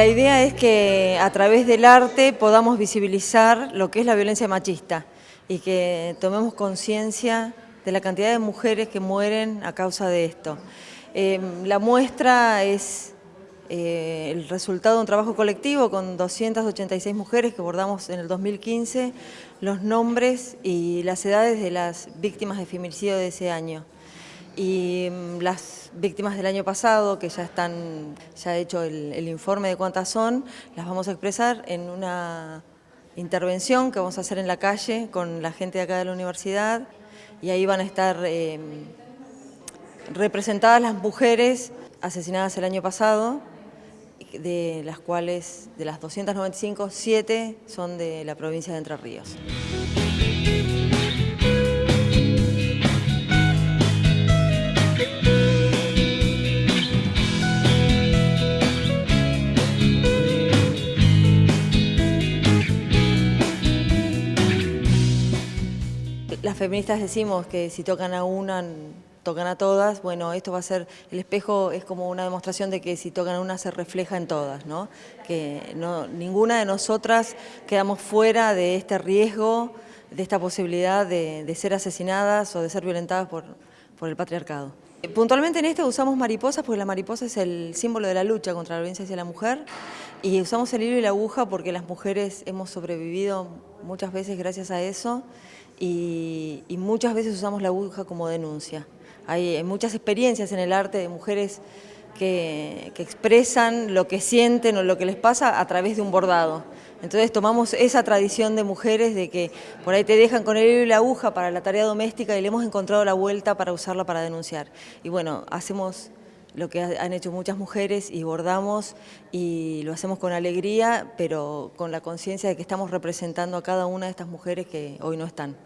La idea es que a través del arte podamos visibilizar lo que es la violencia machista y que tomemos conciencia de la cantidad de mujeres que mueren a causa de esto. Em, la muestra es eh, el resultado de un trabajo colectivo con 286 mujeres que abordamos en el 2015 los nombres y las edades de las víctimas de feminicidio de ese año. Y mm, las víctimas del año pasado, que ya están, ya he hecho el, informe de cuántas son, las vamos a expresar en una intervención que vamos a hacer en la calle con la gente de acá de la universidad y ahí van a estar em, representadas las mujeres asesinadas el año pasado, de las cuales de las 295, 7 son de la provincia de Entre Ríos. Las feministas decimos que si tocan a una, tocan a todas, bueno, esto va a ser, el espejo es como una demostración de que si tocan a una se refleja en todas, ¿no? Que no, ninguna de nosotras quedamos fuera de este riesgo, de esta posibilidad de, ser asesinadas o de ser violentadas por, el patriarcado. Puntualmente en esto usamos mariposas porque la mariposa es el símbolo de la lucha contra la violencia hacia la mujer y usamos el hilo y la aguja porque las mujeres hemos sobrevivido muchas veces gracias a eso y, muchas veces usamos la aguja como denuncia. Hay muchas experiencias en el arte de mujeres que, expresan lo que sienten o lo que les pasa a través de un bordado. Entonces tomamos esa tradición de mujeres de que por ahí te dejan con el hilo y la aguja para la tarea doméstica y le hemos encontrado la vuelta para usarla para denunciar. Y bueno, hacemos lo que han hecho muchas mujeres y bordamos y lo hacemos con alegría, pero con la conciencia de que estamos representando a cada una de estas mujeres que hoy no están.